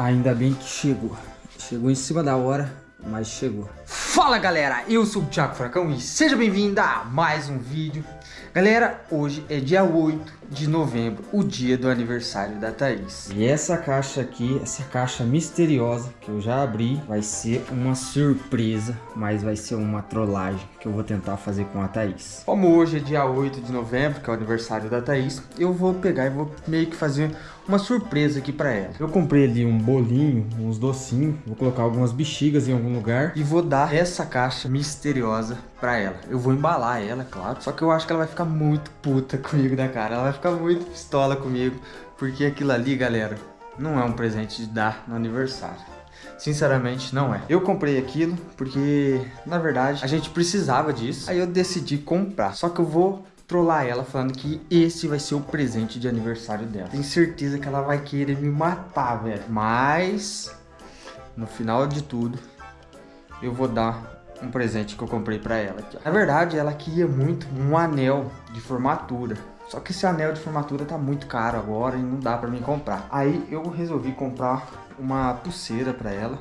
Ainda bem que chegou. Chegou em cima da hora, mas chegou. Fala galera, eu sou o Thiago Fracão e seja bem-vindo a mais um vídeo. Galera, hoje é dia 8 de novembro, o dia do aniversário da Thaís. E essa caixa aqui, essa caixa misteriosa que eu já abri, vai ser uma surpresa, mas vai ser uma trollagem que eu vou tentar fazer com a Thaís. Como hoje é dia 8 de novembro, que é o aniversário da Thaís, eu vou pegar e vou meio que fazer uma surpresa aqui pra ela. Eu comprei ali um bolinho, uns docinhos, vou colocar algumas bexigas em algum lugar e vou dar essa caixa misteriosa pra ela. Eu vou embalar ela, claro, só que eu acho que ela vai ficar muito puta comigo da cara. Ela vai ficar muito pistola comigo, porque aquilo ali, galera, não é um presente de dar no aniversário. Sinceramente, não é. Eu comprei aquilo porque, na verdade, a gente precisava disso. Aí eu decidi comprar. Só que eu vou trollar ela falando que esse vai ser o presente de aniversário dela. Tenho certeza que ela vai querer me matar, velho. Mas, no final de tudo, eu vou dar um presente que eu comprei pra ela. Na verdade, ela queria muito um anel de formatura. Só que esse anel de formatura tá muito caro agora e não dá pra mim comprar. Aí eu resolvi comprar uma pulseira pra ela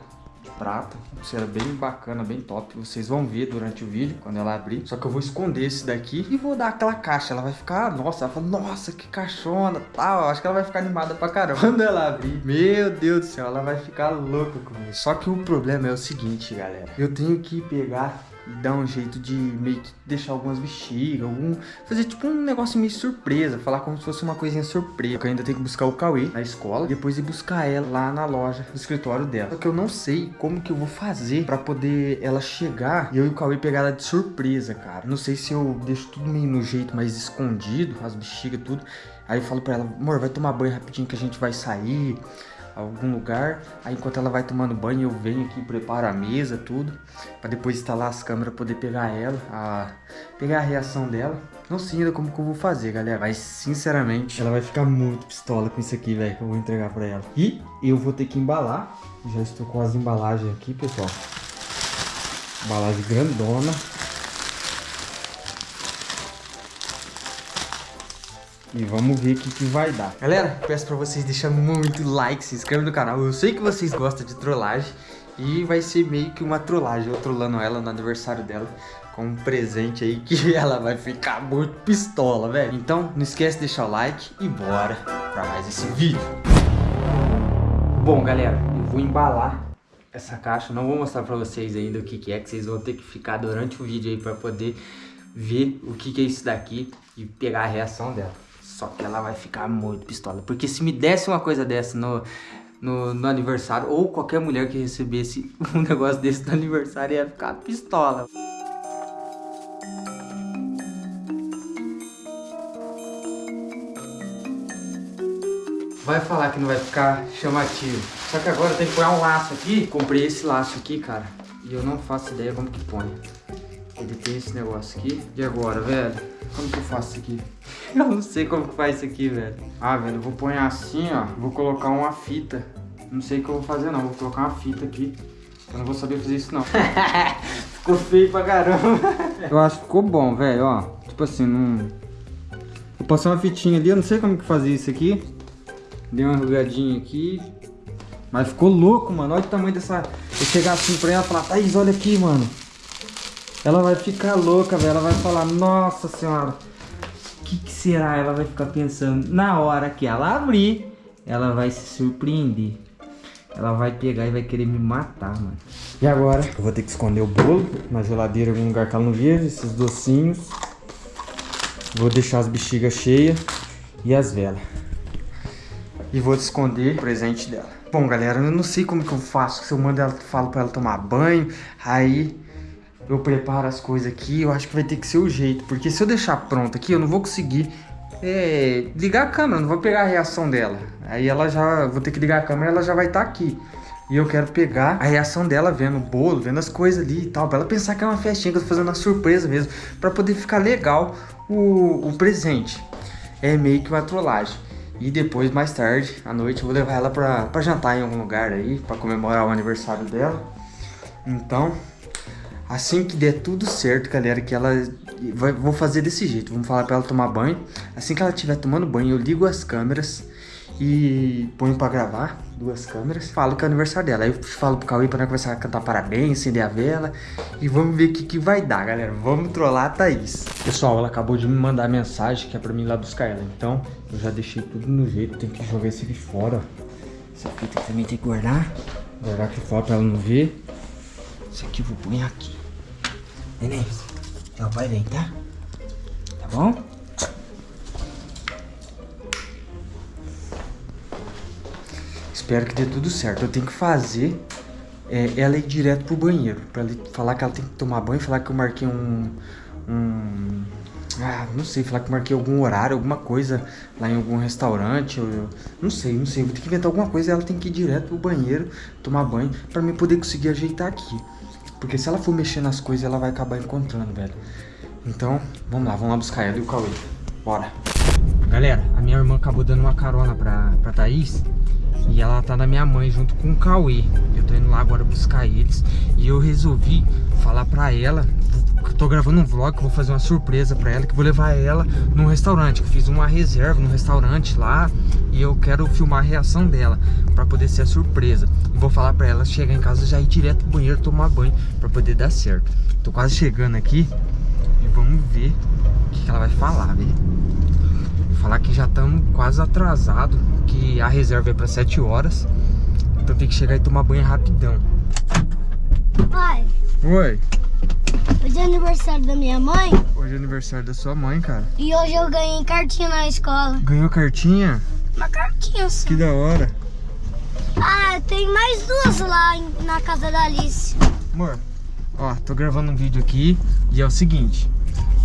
prata, uma pulseira bem bacana, bem top. Vocês vão ver durante o vídeo, quando ela abrir. Só que eu vou esconder esse daqui e vou dar aquela caixa. Ela vai ficar, nossa, ela fala, nossa, que caixona, tal. Acho que ela vai ficar animada pra caramba. Quando ela abrir, meu Deus do céu, ela vai ficar louca comigo. Só que o problema é o seguinte, galera. Eu tenho que pegar dar um jeito de meio que deixar algumas bexigas, algum... fazer tipo um negócio meio surpresa, falar como se fosse uma coisinha surpresa. Eu ainda tenho que buscar o Cauê na escola, depois ir buscar ela lá na loja, no escritório dela. Só que eu não sei como que eu vou fazer pra poder ela chegar e eu e o Cauê pegar ela de surpresa, cara. Não sei se eu deixo tudo meio no jeito mais escondido, as bexigas, tudo. Aí eu falo pra ela, amor, vai tomar banho rapidinho que a gente vai sair algum lugar. Aí enquanto ela vai tomando banho, eu venho aqui, preparo a mesa, tudo. para depois instalar as câmeras, poder pegar ela, a, pegar a reação dela. Não sei ainda como que eu vou fazer, galera. Mas, sinceramente, ela vai ficar muito pistola com isso aqui, velho, que eu vou entregar pra ela. E eu vou ter que embalar. Já estou com as embalagens aqui, pessoal. Embalagem grandona. E vamos ver o que, que vai dar. Galera, peço pra vocês deixarem muito like, se inscrevam no canal. Eu sei que vocês gostam de trollagem. E vai ser meio que uma trollagem, eu trollando ela no aniversário dela com um presente aí que ela vai ficar muito pistola, velho. Então, não esquece de deixar o like e bora pra mais esse vídeo. Bom, galera, eu vou embalar essa caixa. Não vou mostrar pra vocês ainda o que, que é, que vocês vão ter que ficar durante o vídeo aí pra poder ver o que, que é isso daqui e pegar a reação dela. Só que ela vai ficar muito pistola. Porque se me desse uma coisa dessa no, no, no, aniversário, ou qualquer mulher que recebesse um negócio desse no aniversário, ia ficar pistola. Vai falar que não vai ficar chamativo. Só que agora tem que pôr um laço aqui. Comprei esse laço aqui, cara. E eu não faço ideia como que põe. Ele tem esse negócio aqui. E agora, velho? Como que eu faço isso aqui? Eu não sei como que faz isso aqui, velho. Ah, velho, eu vou pôr assim, ó. Vou colocar uma fita. Não sei o que eu vou fazer, não. Vou colocar uma fita aqui. Eu não vou saber fazer isso, não. ficou feio pra caramba. eu acho que ficou bom, velho, ó. Tipo assim, não... Vou passar uma fitinha ali. Eu não sei como que fazia isso aqui. Dei uma enrugadinha aqui. Mas ficou louco, mano. Olha o tamanho dessa... Eu chegar assim pra ela e falar, Thaís, olha aqui, mano. Ela vai ficar louca, velho. Ela vai falar, nossa senhora, será? Ela vai ficar pensando. Na hora que ela abrir, ela vai se surpreender. Ela vai pegar e vai querer me matar, mano. E agora? Eu vou ter que esconder o bolo na geladeira, em algum lugar que ela não veja. Esses docinhos. Vou deixar as bexigas cheias e as velas. E vou esconder o presente dela. Bom, galera, eu não sei como que eu faço. Se eu mando ela, falo pra ela tomar banho, aí eu preparo as coisas aqui, eu acho que vai ter que ser o jeito. Porque se eu deixar pronto aqui, eu não vou conseguir é, ligar a câmera, não vou pegar a reação dela. Aí ela já, vou ter que ligar a câmera, ela já vai estar tá aqui. E eu quero pegar a reação dela vendo o bolo, vendo as coisas ali e tal. Pra ela pensar que é uma festinha, que eu tô fazendo uma surpresa mesmo. Pra poder ficar legal o, o presente. É meio que uma trollagem. E depois, mais tarde, à noite, eu vou levar ela pra, pra jantar em algum lugar aí. Pra comemorar o aniversário dela. Então, Assim que der tudo certo, galera, que ela... vou fazer desse jeito, vamos falar pra ela tomar banho. Assim que ela estiver tomando banho, eu ligo as câmeras e ponho pra gravar duas câmeras. Falo que é aniversário dela. Aí eu falo pro Cauê pra nós começar a cantar parabéns, acender a vela. E vamos ver o que, que vai dar, galera. Vamos trollar a Thaís. Pessoal, ela acabou de me mandar mensagem que é pra mim ir lá buscar ela. Então, eu já deixei tudo no jeito. Tem que jogar esse aqui fora. Essa fita também tem que guardar. Guardar aqui fora pra ela não ver. Esse aqui eu vou pôr aqui. Neném, o pai vem, tá? Tá bom? Espero que dê tudo certo. Eu tenho que fazer é, ela ir direto pro banheiro. Pra ele falar que ela tem que tomar banho, falar que eu marquei um... um ah, não sei, falar que eu marquei algum horário, alguma coisa lá em algum restaurante. Eu, não sei, não sei. Vou ter que inventar alguma coisa ela tem que ir direto pro banheiro, tomar banho, pra mim poder conseguir ajeitar aqui. Porque se ela for mexer nas coisas, ela vai acabar encontrando, velho. Então, vamos lá, vamos lá buscar ela e o Cauê. Bora. Galera, a minha irmã acabou dando uma carona pra, pra Thaís. E ela tá na minha mãe junto com o Cauê. Eu tô indo lá agora buscar eles. E eu resolvi falar pra ela tô gravando um vlog vou fazer uma surpresa pra ela, que vou levar ela num restaurante, que fiz uma reserva no restaurante lá e eu quero filmar a reação dela pra poder ser a surpresa. Vou falar pra ela chegar em casa já ir direto pro banheiro tomar banho pra poder dar certo. Tô quase chegando aqui e vamos ver o que, que ela vai falar, velho. Falar que já estamos quase atrasado, que a reserva é pra 7 horas. Então tem que chegar e tomar banho rapidão. Pai. Oi. Hoje é aniversário da minha mãe. Hoje é aniversário da sua mãe, cara. E hoje eu ganhei cartinha na escola. Ganhou cartinha? Uma cartinha só. Que da hora. Ah, tem mais duas lá na casa da Alice. Amor, ó, tô gravando um vídeo aqui e é o seguinte.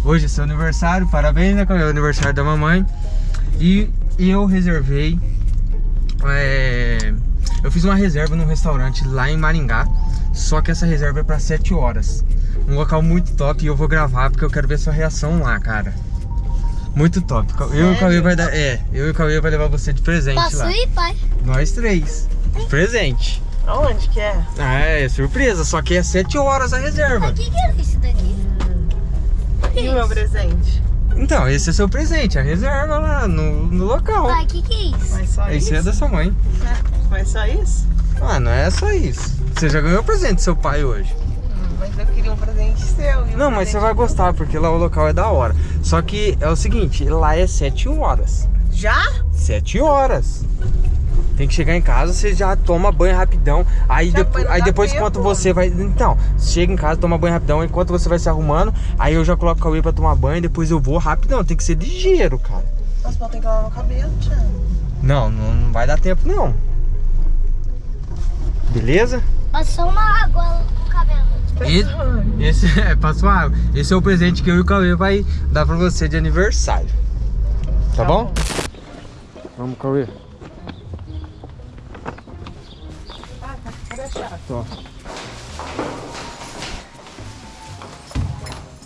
Hoje é seu aniversário, parabéns, né? É o aniversário da mamãe. E eu reservei... É, eu fiz uma reserva num restaurante lá em Maringá. Só que essa reserva é pra 7 horas. Um local muito top e eu vou gravar porque eu quero ver sua reação lá, cara. Muito top. Sério? Eu e o Cauê vai dar. É, eu e o Cauê vai levar você de presente Posso lá. Posso ir, pai? Nós três. Presente. Aonde que é? Ah, é surpresa, só que é 7 horas a reserva. O que, que é isso daqui? E o meu presente? Então, esse é seu presente, a reserva lá no, no local. Pai, o que, que é isso? Mas só esse isso? é da sua mãe. Mas só isso? Ah, não é só isso. Você já ganhou o presente do seu pai hoje. Hum, mas eu queria um presente seu. Um não, mas você vai gostar, porque lá o local é da hora. Só que é o seguinte, lá é 7 horas. Já? 7 horas. Tem que chegar em casa, você já toma banho rapidão. Aí, Já depo aí depois, tempo. enquanto você vai. Então, chega em casa, toma banho rapidão. Enquanto você vai se arrumando, aí eu já coloco o Cauê pra tomar banho. Depois eu vou rapidão. Tem que ser ligeiro, cara. Nossa, mas tem que lavar o cabelo, Thiago. Não, não, não vai dar tempo, não. Beleza? Passou uma água no cabelo. E, esse é, passou água. Esse é o presente que eu e o Cauê vai dar pra você de aniversário. Tá, Tá bom? bom. Vamos, Cauê. Ó.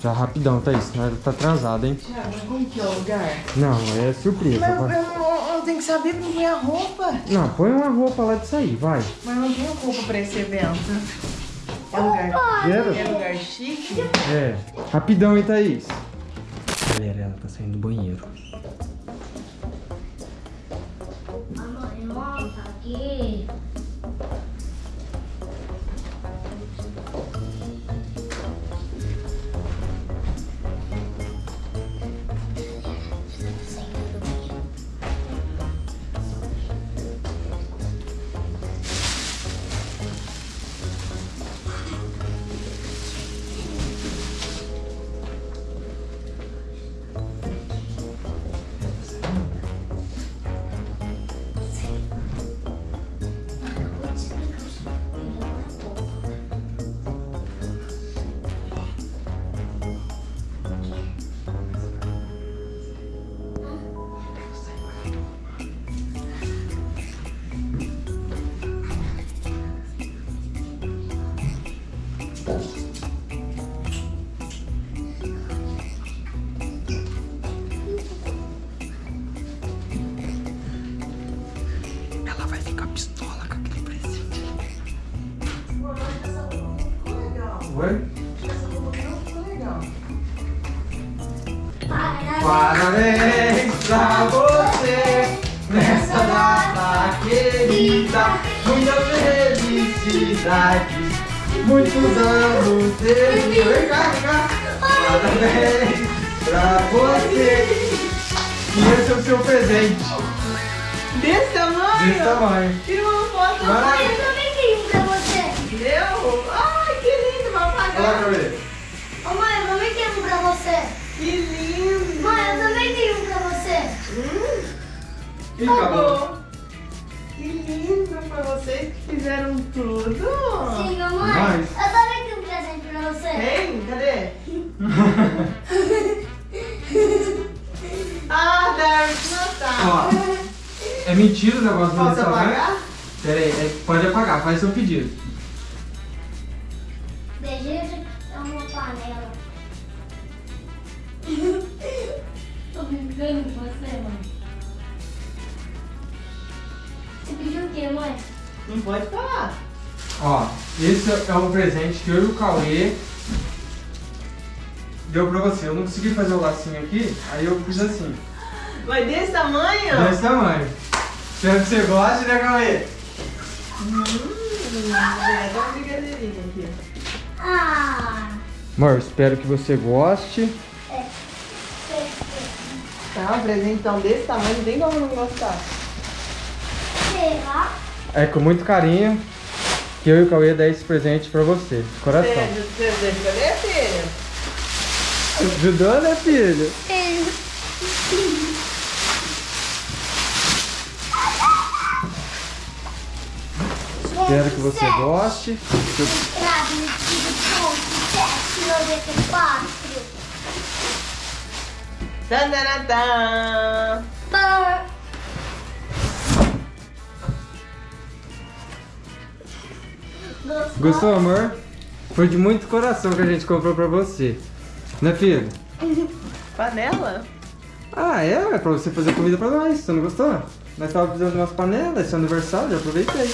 Já rapidão, Thaís, senão ela tá atrasada, hein? Thiago, mas como que é o lugar? Não, é surpresa. Mas eu, não- eu tenho que saber como põe a roupa. Não, põe uma roupa lá disso aí, vai. Mas eu não tenho roupa pra esse evento. É lugar, é lugar chique? É. Rapidão, hein, Thaís? Galera, ela tá saindo do banheiro. Mamãe, monta aqui. Muita felicidade. Muitos anos de vida. Vem cá, vem cá. Parabéns pra você. E esse é o seu presente. Desse tamanho? Desse tamanho. Tira uma foto. Vai. Eu também tenho um pra você. Deu? Ai, que lindo, vai Olha lá, apagar. Cauê. Ô, mãe, eu também tenho um pra você. Que lindo. Mãe, eu também tenho um pra você. Hum, Ih, acabou. Que lindo pra vocês que fizeram tudo. Sim, mamãe. Eu também tenho um presente pra você. Tem? Cadê? ah, deve notar. Ó, é mentira o negócio do Posso desse tamanho? apagar? Pera aí, é- pode apagar, faz seu pedido. Não pode falar. Ó, esse é um presente que eu e o Cauê deu pra você. Eu não consegui fazer o lacinho aqui, aí eu fiz assim, Mas desse tamanho? desse tamanho. Espero que você goste, né, Cauê? Hum, é, dá uma brincadeirinha aqui. Ah, Amor, espero que você goste. é. Tá, um presentão desse tamanho, não tem como não gostar. Será? É com muito carinho que eu e o Cauê dá esse presente pra você, de coração. Você, você, você, cadê, filho? Ajudou, né, filho? Espero que você goste. Entrada no tiro ponto 794. Gostou, amor? Foi de muito coração que a gente comprou pra você. Né, filho? Panela? Ah, é? É pra você fazer comida pra nós. Você não gostou? Nós tava precisando de umas panelas, esse é aniversário, eu aproveitei.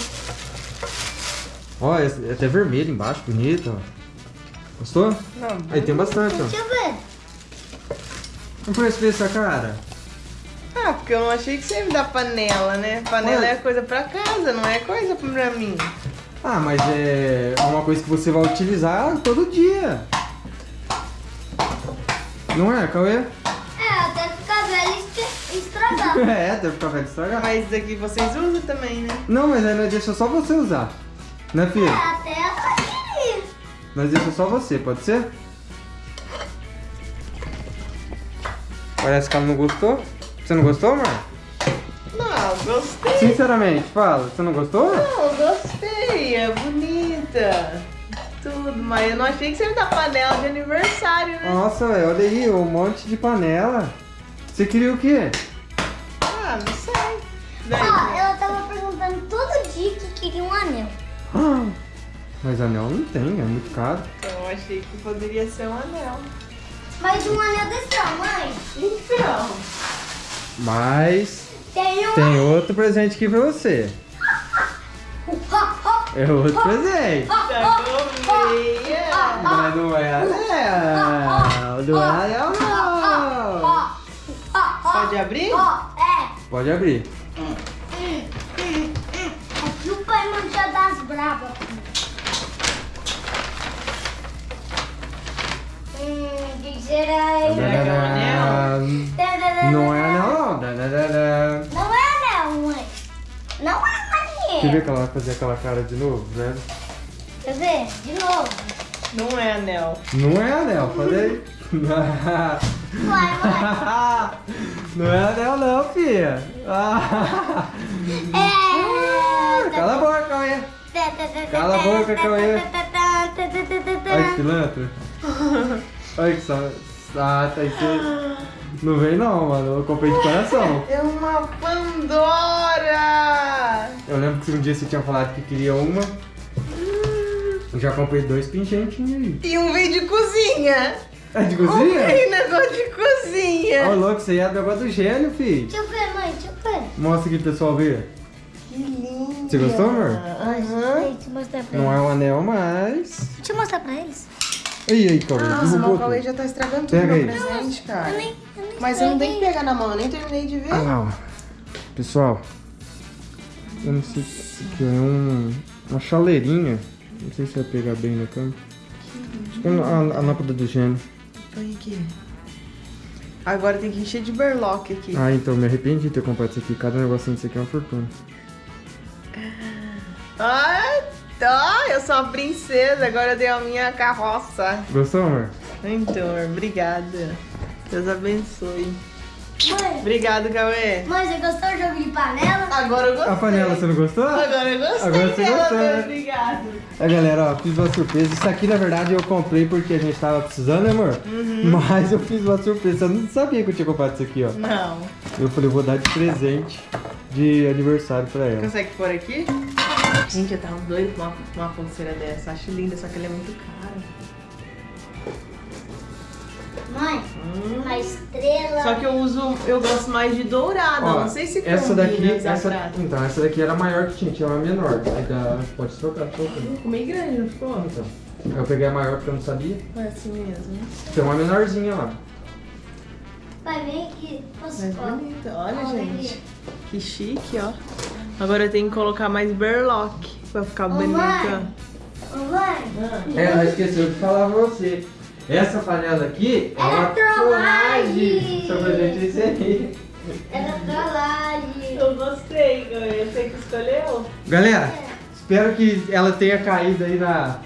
Ó, esse- é até vermelho embaixo, bonito. Gostou? Não. Aí tem bastante, ó. Deixa eu ver. Não foi esse essa cara? Ah, porque eu não achei que você ia me dar panela, né? Panela Ué. é coisa pra casa, não é coisa pra mim. Ah, mas é uma coisa que você vai utilizar todo dia. Não é, Cauê? É, até ficar velho e estra- estragar. É, deve ficar velho estragar. Mas isso aqui vocês usam também, né? Não, mas aí nós deixa só você usar. Né, É, filho? até aí. Nós deixa só você, pode ser? Parece que ela não gostou. Você não gostou, amor? Não, gostei. Sinceramente, fala. Você não gostou? Não, gostei. É bonita. Tudo, mas eu não achei que você ia dar panela de aniversário, né? Nossa, olha aí, um monte de panela. Você queria o quê? Ah, não sei. Daí, Ah, ela tava perguntando todo dia que queria um anel. Ah, Mas anel não tem, é muito caro. então eu achei que poderia ser um anel. Mas um anel desse tamanho Então, Mas tem um. tem outro presente aqui pra você. Ha, É outro presente. tá. Mas não é anel. Não é anel, não. Pode abrir? É. Pode abrir. Aqui o pai mancha das bravas. Hum, que será que é anel? Tadadã. Não é anel, não. Quer ver que ela vai fazer aquela cara de novo, velho? Quer ver? De novo. Não é anel. Não é anel, falei. Vai, vai. Não é anel não, filha. É. Cala a boca, Cauê. Cala a boca, Cauê. Olha que pilantra. Olha que só. Ah, tá aí. você- Não vem não, mano. Eu comprei de coração. É uma Pandora! Eu lembro que um dia você tinha falado que queria uma. Eu já comprei dois pingentinhos aí. E um vídeo de cozinha. É de Comprei cozinha? negócio de cozinha. Ô, louco, você ia do negócio do gênio, filho. Deixa eu ver, mãe. Deixa eu ver. Mostra aqui pro pessoal ver. Que lindo. Você gostou, amor? Aham. Deixa eu mostrar pra Não é um anel, mas... Deixa eu mostrar pra eles. Aí, aí, Cauê. Nossa, derrubou o Cauê já tá estragando tudo Pega meu aí. presente, cara. Eu nem, eu nem Mas eu não tenho que pegar na mão, eu nem terminei de ver. Ah lá, ó. Pessoal, Eu não sei se aqui é um, uma chaleirinha. Não sei se vai pegar bem na câmera. Acho que é a, a lâmpada do gênio. Põe aqui. Agora tem que encher de berlock aqui. Ah, então me arrependi de ter comprado isso aqui. Cada negocinho disso aqui é uma fortuna. Ai, tá, eu sou uma princesa, agora eu dei a minha carroça. Gostou, amor? Então, amor, obrigada. Deus abençoe. Mãe, Obrigado, Cauê. mãe, você gostou do jogo de panela? Agora eu gostei. A panela, você não gostou? Agora eu gostei Agora você gostou, né? Obrigado. É, galera, ó, fiz uma surpresa. Isso aqui, na verdade, eu comprei porque a gente tava precisando, né, amor? Uhum. Mas eu fiz uma surpresa. Eu não sabia que eu tinha comprado isso aqui, ó. Não. Eu falei, vou dar de presente de aniversário pra ela. Consegue pôr aqui? Gente, eu tava doido com uma, com uma pulseira dessa. Acho linda, só que ela é muito cara. Mãe, uma estrela. Só que eu uso, eu gosto mais de dourada. Ó, não sei se essa daqui, essa, prata. então, essa daqui era a maior que tinha, tinha uma menor. Aí dá, pode trocar, trocar. Ficou meio grande, não ficou? Então, eu peguei a maior porque eu não sabia. É assim mesmo. Tem uma menorzinha lá. Vai ver que pode. bonita. Olha, Olha gente. Que chique, ó. Agora eu tenho que colocar mais berlock pra ficar Ô, bonita. mãe. Ô, mãe, Ah. É, ela esqueceu de falar pra você. Essa panela aqui é uma É trollagem. Só pra gente inserir. era trollagem. Eu gostei, eu sei que escolheu. Galera, espero que ela tenha caído aí na,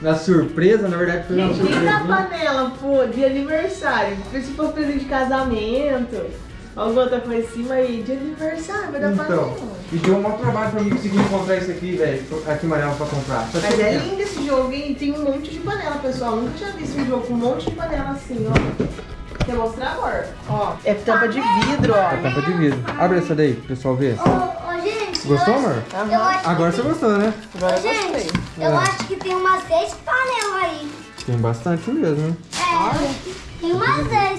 na surpresa. Na verdade, foi uma Gente, surpresa. panela, pô, de aniversário? Se for presente de casamento, alguma outra coisa assim, mas de aniversário, vai dar Então, e deu um maior trabalho pra mim conseguir encontrar isso aqui, velho. Aqui em Manela pra comprar. Só Mas é lindo esse jogo, hein? Tem um monte de panela, pessoal. Nunca tinha visto um jogo com um monte de panela assim, ó. Quer mostrar, amor? Ó, é tampa de vidro, ó. tampa de vidro. Abre essa daí, pro pessoal ver. Ô, ô, gente. Gostou, eu acho- amor? Eu acho que Agora você tem- gostou, né? Agora Ô, eu gostei. gente, eu É. acho que tem umas 10 panelas aí. Tem bastante mesmo, né? É, tem umas 10.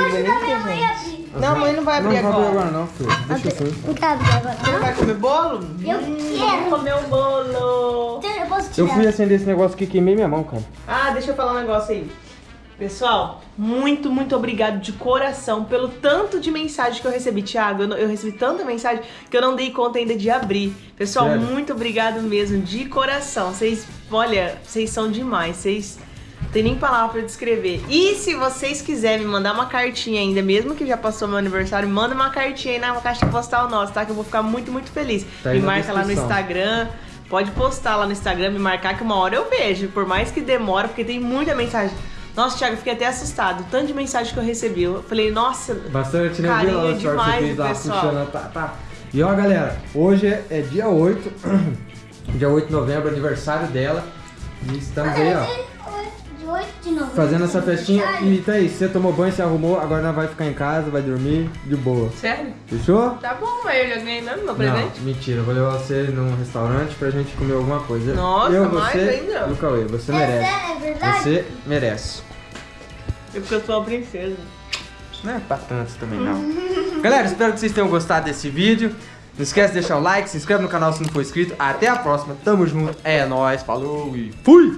Eu Que ajudar bonito, minha mãe a abrir. Não, mãe não vai abrir não agora. Não vai abrir agora não, filho. Deixa assim. Não quero abrir agora. Você não vai comer bolo? Eu Hum, quero. Comer o bolo. Então, Eu posso Eu tirar. fui acender esse negócio aqui e queimei minha mão, cara. Ah, deixa eu falar um negócio aí. Pessoal, muito, muito obrigado de coração pelo tanto de mensagem que eu recebi. Tiago, eu, eu recebi tanta mensagem que eu não dei conta ainda de abrir. Pessoal, Sério? muito obrigado mesmo, de coração. Vocês, olha, vocês são demais. Vocês tem nem palavra pra descrever. E se vocês quiserem me mandar uma cartinha ainda, mesmo que já passou meu aniversário, manda uma cartinha aí na caixa postal nossa, tá? Que eu vou ficar muito, muito feliz. Tá me marca lá no. Instagram. Pode postar lá no Instagram, me marcar que uma hora eu vejo. Por mais que demore, porque tem muita mensagem. Nossa, Thiago, eu fiquei até assustado. Tanto de mensagem que eu recebi. Eu falei, nossa, Bastante, né? Carinho o que demais do lá, pessoal. puxando, tá, tá. E ó, galera, hoje é, é dia 8, dia 8 de novembro, aniversário dela. E estamos aí, ó, De 8 de novembro. fazendo essa festinha. E tá aí, você tomou banho, você arrumou, agora nós vai ficar em casa, vai dormir de boa. sério? Fechou? Tá bom, mas eu já ganhei mesmo meu Não, presente. mentira, eu vou levar você num restaurante pra gente comer alguma coisa. Nossa, eu, mais você ainda? e o Cauê, você É, merece. sério, é verdade? Você merece. É porque eu sou uma princesa. Não é pra tanto também não. Galera, espero que vocês tenham gostado desse vídeo. Não esquece de deixar o like, se inscreve no canal se não for inscrito. Até a próxima, tamo junto, é nóis, falou e fui!